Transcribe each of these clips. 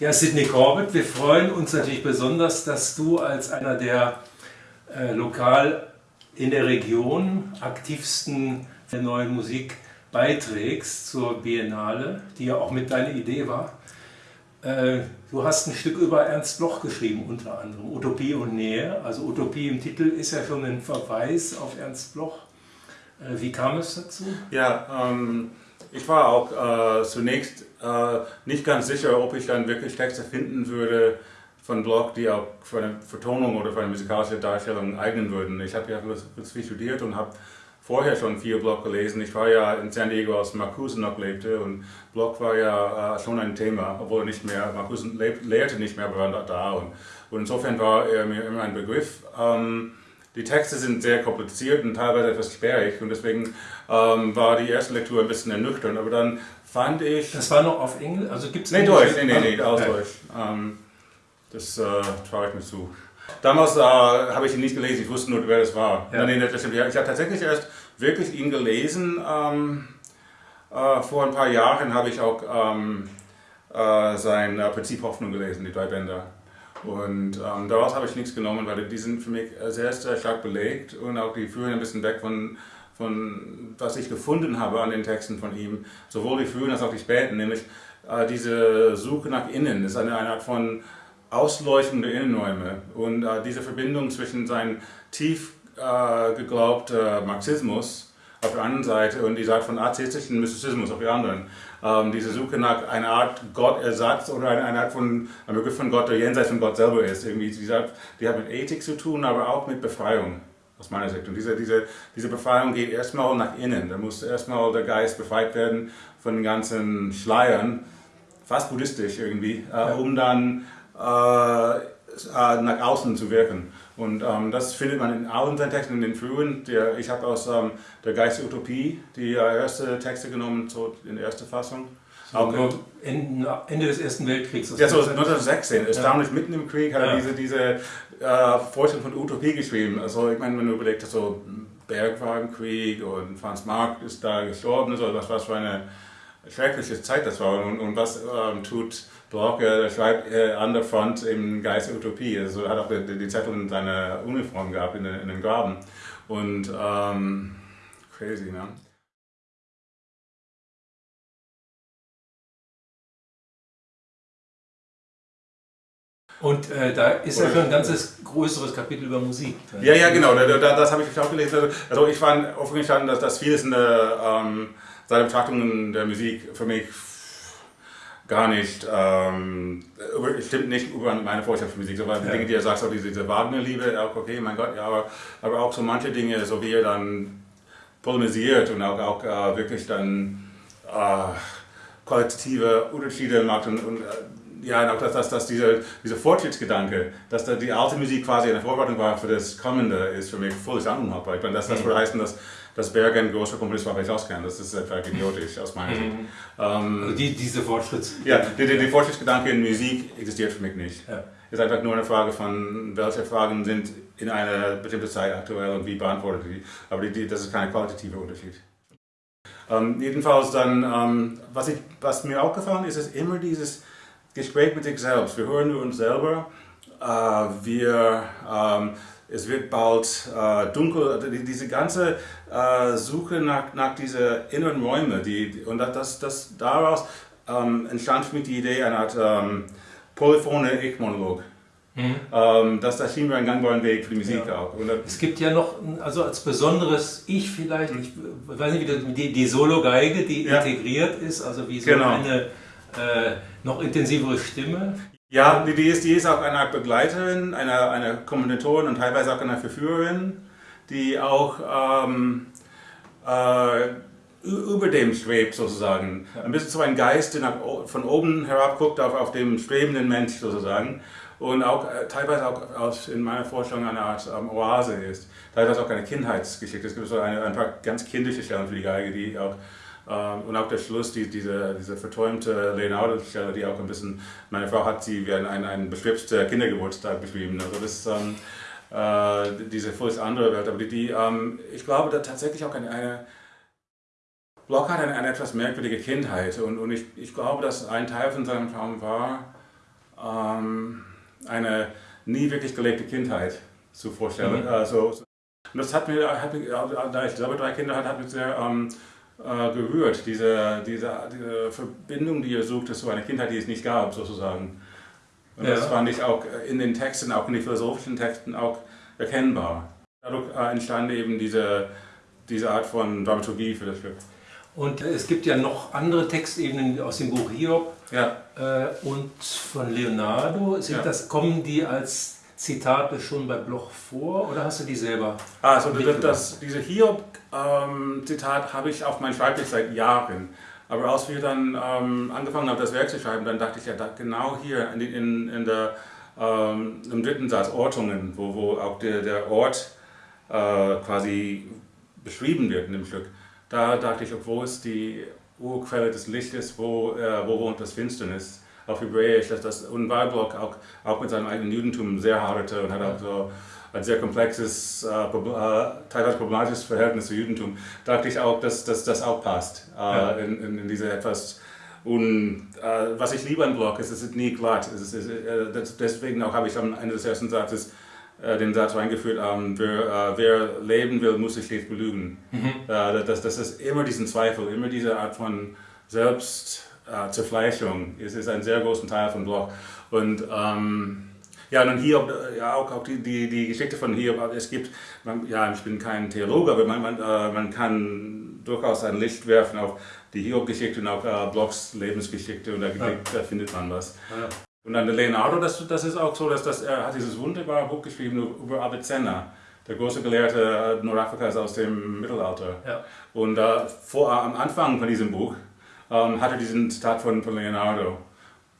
Ja, Sidney Corbett, wir freuen uns natürlich besonders, dass du als einer der äh, lokal in der Region aktivsten der neuen Musik beiträgst zur Biennale, die ja auch mit deiner Idee war. Äh, du hast ein Stück über Ernst Bloch geschrieben, unter anderem Utopie und Nähe. Also Utopie im Titel ist ja schon ein Verweis auf Ernst Bloch. Äh, wie kam es dazu? Ja, ähm, ich war auch äh, zunächst äh, nicht ganz sicher, ob ich dann wirklich Texte finden würde von Bloch, die auch für eine Vertonung oder für eine musikalische Darstellung eignen würden. Ich habe ja viel studiert und habe vorher schon viel Bloch gelesen. Ich war ja in San Diego, als Marcuse noch lebte und Bloch war ja äh, schon ein Thema, obwohl nicht mehr, Marcuse lehrte nicht mehr, aber war da und, und insofern war er mir immer ein Begriff. Ähm, die Texte sind sehr kompliziert und teilweise etwas sperrig und deswegen ähm, war die erste Lektur ein bisschen ernüchternd, aber dann fand ich... Das war noch auf Englisch? Also gibt es Nee, Deutsch, nee, nee, nee, aus Deutsch. Ähm, das äh, traue ich mir zu. Damals äh, habe ich ihn nicht gelesen, ich wusste nur, wer das war. Ja. Nee, das stimmt. Ich habe tatsächlich erst wirklich ihn gelesen. Ähm, äh, vor ein paar Jahren habe ich auch ähm, äh, sein äh, Prinzip Hoffnung gelesen, die drei Bänder. Und ähm, daraus habe ich nichts genommen, weil die sind für mich sehr, sehr stark belegt und auch die führen ein bisschen weg von, von was ich gefunden habe an den Texten von ihm, sowohl die frühen als auch die späten, nämlich äh, diese Suche nach innen, ist eine, eine Art von Ausleuchtung der Innenräume und äh, diese Verbindung zwischen seinem tief äh, geglaubten Marxismus auf der einen Seite und die Seite von atheistischen Mystizismus auf der anderen. Ähm, diese Suche nach einer Art Gottersatz oder einer, einer Art von, einem Begriff von Gott, der jenseits von Gott selber ist. Irgendwie, die, die hat mit Ethik zu tun, aber auch mit Befreiung aus meiner Sicht. Und diese, diese, diese Befreiung geht erstmal nach innen. Da muss erstmal der Geist befreit werden von den ganzen Schleiern, fast buddhistisch irgendwie, äh, um dann äh, äh, nach außen zu wirken. Und ähm, das findet man in allen seinen Texten, in den frühen. Der, ich habe aus ähm, der Geist der Utopie die äh, erste Texte genommen, so in der ersten Fassung. So, auch Ende, Ende des Ersten Weltkriegs. Ja, so 1916. Erstaunlich ja. mitten im Krieg hat er ja. diese, diese äh, Vorstellung von Utopie geschrieben. Also ich meine, wenn du überlegst, so Bergwagenkrieg und Franz Marc ist da gestorben, also was, was für eine schreckliche Zeit das war und, und was ähm, tut Bloch, er schreibt äh, an der Front im Geist der Utopie, also er hat auch die, die Zettel in seiner Uniform gehabt, in, in den Graben und ähm, crazy, ne? Und äh, da ist ja schon ein ganzes größeres Kapitel über Musik. Ja, ja, genau, da, da, das habe ich auch gelesen. Also ich fand offen gestanden, dass, dass vieles in der, ähm, seiner Betrachtungen der Musik für mich gar nicht, ähm, stimmt nicht über meine Vorstellung von Musik. So, weil ja. Dinge, die er sagt, so diese, diese Wagner-Liebe, okay, mein Gott, ja, aber, aber auch so manche Dinge, so wie er dann polemisiert und auch, auch äh, wirklich dann äh, qualitative Unterschiede macht und, und äh, ja, auch dass, dass, dass dieser, dieser Fortschrittsgedanke, dass da die alte Musik quasi eine Vorbereitung war für das Kommende, ist für mich völlig unhaltbar. Ich meine, das, das mhm. würde heißen, dass, dass Berger ein großer Komponist war, weil ich auskenne. Das ist einfach idiotisch aus meiner Sicht. Mhm. Ähm, also die, diese Fortschritts... Ja, der, der, der Fortschrittsgedanke in Musik existiert für mich nicht. Ja. Es ist einfach nur eine Frage von, welche Fragen sind in einer bestimmten Zeit aktuell und wie beantwortet die. Aber die, die, das ist kein qualitativer Unterschied. Ähm, jedenfalls dann, ähm, was, ich, was mir auch gefallen ist, ist immer dieses Gespräch mit sich selbst. Wir hören nur uns selber. Äh, wir, ähm, es wird bald äh, dunkel. Also diese ganze äh, Suche nach, nach diesen inneren Räumen. Die, und das, das, daraus ähm, entstand für mich die Idee einer Art ähm, polyphone Ich-Monolog. Mhm. Ähm, das, das schien mir ein gangbarer Weg für die Musik ja. auch. Oder? Es gibt ja noch, also als besonderes Ich vielleicht, ich weiß nicht, wie die, die Solo-Geige, die ja. integriert ist, also wie so genau. eine äh, noch intensivere Stimme. Ja, die ist, die ist auch eine Art Begleiterin, eine, eine Kommentatorin und teilweise auch eine Verführerin, die auch ähm, äh, über dem schwebt sozusagen. Ein bisschen so ein Geist, der nach, von oben herab guckt auf, auf dem schwebenden Mensch sozusagen. Und auch äh, teilweise auch aus, in meiner Vorstellung eine Art ähm, Oase ist. Teilweise auch eine Kindheitsgeschichte. Es gibt so eine, ein paar ganz kindische Stellen für die Geige, die auch und auch der Schluss, die, diese, diese verträumte Leonardo-Stelle, die auch ein bisschen, meine Frau hat sie wie einen, einen beschwipsten Kindergeburtstag beschrieben. Also das ähm, äh, diese völlig andere Welt. Aber die, die ähm, ich glaube da tatsächlich auch eine, eine Block hat eine, eine, etwas merkwürdige Kindheit und, und ich, ich glaube, dass ein Teil von seinem Traum war, ähm, eine nie wirklich gelebte Kindheit zu vorstellen. Mhm. Also, und das hat mir, hat mir, da ich selber drei Kinder hatte, hat mich sehr ähm, äh, gerührt, diese, diese, diese Verbindung, die ihr sucht, zu einer Kindheit, die es nicht gab, sozusagen. Und ja. das fand ich auch in den Texten, auch in den philosophischen Texten auch erkennbar. Dadurch äh, entstand eben diese, diese Art von Dramaturgie für das Stück. Und es gibt ja noch andere Textebenen aus dem Buch Hiob ja. äh, und von Leonardo. Sind ja. das, kommen die als Zitate schon bei Bloch vor oder hast du die selber? Also das, diese Hiob-Zitat ähm, habe ich auf meinem Schreibtisch seit Jahren. Aber als wir dann ähm, angefangen haben, das Werk zu schreiben, dann dachte ich ja, da, genau hier in, in, in der, ähm, im dritten Satz Ortungen, wo, wo auch der, der Ort äh, quasi beschrieben wird in dem Stück, da dachte ich, wo ist die Urquelle des Lichtes, wo, äh, wo wohnt das Finsternis? Auf Hebräisch, dass das und Weilblock auch, auch mit seinem eigenen Judentum sehr haderte und hat auch so ein sehr komplexes, äh, äh, teilweise problematisches Verhältnis zu Judentum, dachte ich auch, dass, dass das auch passt äh, ja. in, in, in, diese etwas und äh, was ich liebe an Block ist, es ist nie glatt. Es ist, äh, deswegen auch habe ich am Ende des ersten Satzes äh, den Satz reingeführt, ähm, wer, wer, leben will, muss sich stets belügen. Mhm. das, das ist immer diesen Zweifel, immer diese Art von Selbstzerfleischung. es ist ein sehr großer Teil von Block. Und ähm, ja, dann Hiob, äh, ja auch, auch die, die, die Geschichte von Hiob, es gibt, man, ja, ich bin kein Theologe, aber man, man, äh, man kann durchaus ein Licht werfen auf die Hiob-Geschichte und auch äh, Blocks Lebensgeschichte und da, ja. da findet man was. Ja. Und dann der Leonardo, das, das ist auch so, dass das, er hat dieses wunderbare Buch geschrieben über Avicenna, der große Gelehrte äh, Nordafrikas aus dem Mittelalter. Ja. Und äh, vor, am Anfang von diesem Buch ähm, hat er diesen Zitat von, von Leonardo.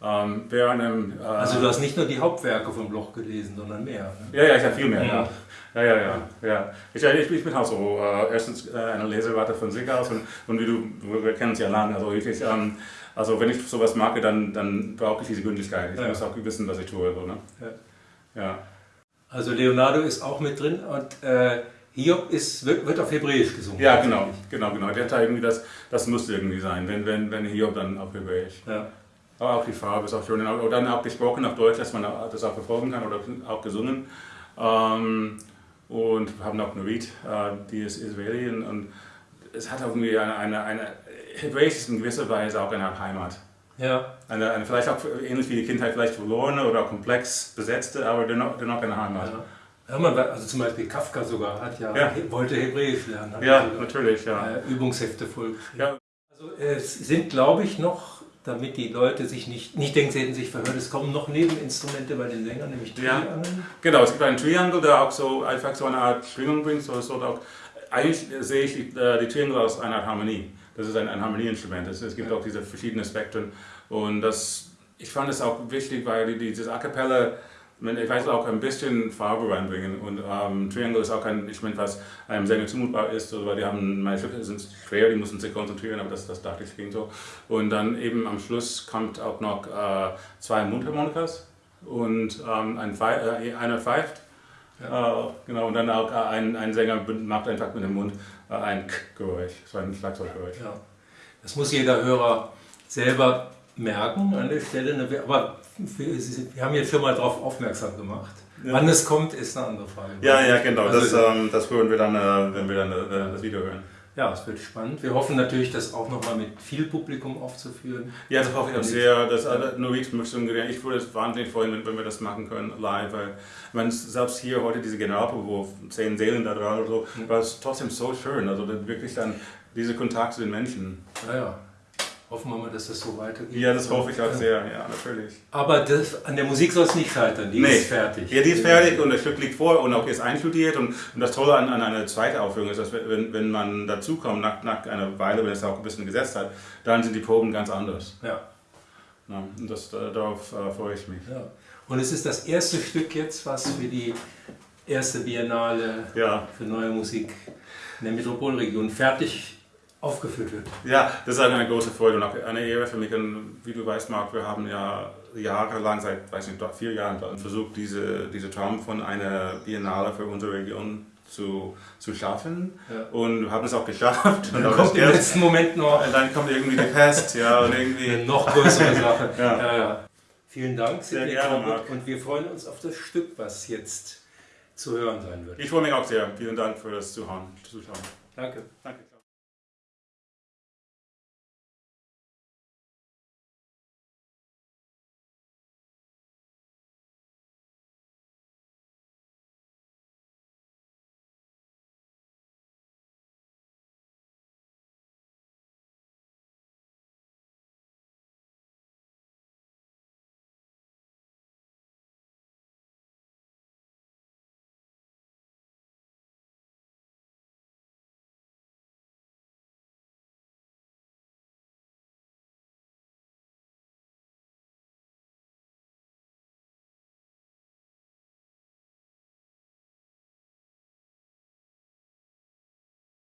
Ähm, einem, äh, also du hast nicht nur die Hauptwerke von Bloch gelesen, sondern mehr. Ne? Ja, ja, ich habe viel mehr. Ja. Ja, ja, ja. ja. Ich, ich, ich bin auch so, äh, erstens äh, eine Lesewarte von sich aus und, und wie du, wir kennen es ja lange, also ich, ähm, also wenn ich sowas mag, dann, dann brauche ich diese Gründlichkeit. Ich ja. muss auch wissen, was ich tue. So, ne? ja. ja. Also Leonardo ist auch mit drin und äh, Hiob ist, wird, wird auf Hebräisch gesungen. Ja, genau, genau, genau. Der hat irgendwie das, das muss irgendwie sein, wenn, wenn, wenn Hiob dann auf Hebräisch. Ja. Aber auch die Farbe ist auch schön. Oder dann auch gesprochen auf Deutsch, dass man das auch verfolgen kann oder auch gesungen. Ähm, und wir haben auch Nurit, äh, die ist Israeli und es hat irgendwie eine, eine, eine Hebräisch ist in gewisser Weise auch eine Heimat. Ja. Eine, eine, vielleicht auch ähnlich wie die Kindheit vielleicht verlorene oder komplex besetzte, aber dennoch, dennoch eine Heimat. Ja. Ja, man, also zum Beispiel Kafka sogar hat ja, ja. wollte Hebräisch lernen. ja, natürlich, ja. Äh, Übungshefte voll. Ja. Also es sind, glaube ich, noch damit die Leute sich nicht, nicht denken, sie hätten sich verhört. Es kommen noch Nebeninstrumente bei den Sängern, nämlich Triangeln. Ja, genau, es gibt einen Triangle, der auch so einfach so eine Art Schwingung bringt. So, so auch, eigentlich sehe ich die, äh, die Triangle als eine Art Harmonie. Das ist ein, ein Harmonieinstrument. Es, es gibt ja. auch diese verschiedenen Spektren. Und das, ich fand es auch wichtig, weil dieses A Cappella ich weiß auch ein bisschen Farbe reinbringen und ähm, Triangle ist auch ein Instrument, was einem sehr zumutbar ist, also, weil die haben, meine Stücke sind schwer, die müssen sich konzentrieren, aber das, das dachte ich ging so. Und dann eben am Schluss kommt auch noch äh, zwei Mundharmonikas und ähm, ein Pfeif, äh, einer pfeift. Ja. Äh, genau, und dann auch äh, ein, ein Sänger macht einfach mit dem Mund äh, ein K-Geräusch, so ein Schlagzeuggeräusch. Ja. Das muss jeder Hörer selber merken an der Stelle, ne, aber wir haben jetzt schon mal darauf aufmerksam gemacht. Ja. Wann es kommt, ist eine andere Frage. Ja, ja, genau. Also, das, ähm, das hören wir dann, äh, wenn wir dann äh, das Video hören. Ja, es wird spannend. Wir hoffen natürlich, das auch nochmal mit viel Publikum aufzuführen. Ja, das hoffe ich auch sehr. Das, nur ich ich würde es wahnsinnig freuen, wenn, wenn, wir das machen können live. Weil man, selbst hier heute diese Generalprobe, wo zehn Seelen da dran oder so, mhm. war es trotzdem so schön. Also wirklich dann dieser Kontakt zu den Menschen. Ja, ja. Hoffen wir mal, dass das so weitergeht. Ja, das hoffe ich auch sehr, ja, natürlich. Aber das, an der Musik soll es nicht scheitern, die nee. ist fertig. Ja, die ist fertig und das Stück liegt vor und auch ist einstudiert. Und, und das Tolle an, an einer zweiten Aufführung ist, dass wenn, wenn man dazukommt, nach, nach einer Weile, wenn es auch ein bisschen gesetzt hat, dann sind die Proben ganz anders. Ja. ja und das, darauf äh, freue ich mich. Ja. Und es ist das erste Stück jetzt, was für die erste Biennale ja. für neue Musik in der Metropolregion fertig aufgeführt wird. Ja, das ist eine große Freude und auch eine Ehre für mich. Und wie du weißt, Marc, wir haben ja jahrelang, seit weiß nicht, vier Jahren versucht, diese, diese Traum von einer Biennale für unsere Region zu, zu schaffen ja. und haben es auch geschafft. Und dann kommt im letzten Moment noch. Und dann kommt irgendwie die Pest, ja, und irgendwie. Eine noch größere Sache. ja. Ja, Vielen Dank, Sehr gerne, Marc. und wir freuen uns auf das Stück, was jetzt zu hören sein wird. Ich freue mich auch sehr. Vielen Dank für das Zuhören. Zuschauen. Danke.